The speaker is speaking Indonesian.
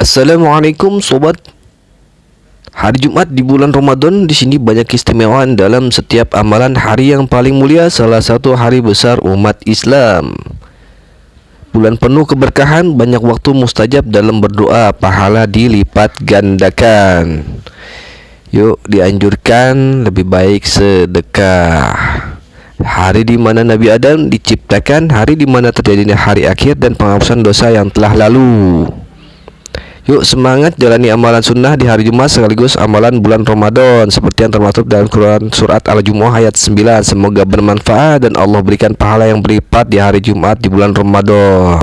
Assalamualaikum sobat. Hari Jumat di bulan Ramadan di sini banyak keistimewaan dalam setiap amalan hari yang paling mulia salah satu hari besar umat Islam. Bulan penuh keberkahan, banyak waktu mustajab dalam berdoa, pahala dilipat gandakan. Yuk dianjurkan lebih baik sedekah. Hari di mana Nabi Adam diciptakan, hari di mana terjadinya hari akhir dan penghapusan dosa yang telah lalu. Yuk semangat jalani amalan sunnah di hari Jumat sekaligus amalan bulan Ramadan seperti yang termaktub dalam Quran surat Al-Jumu'ah ayat 9. Semoga bermanfaat dan Allah berikan pahala yang berlipat di hari Jumat di bulan Ramadan.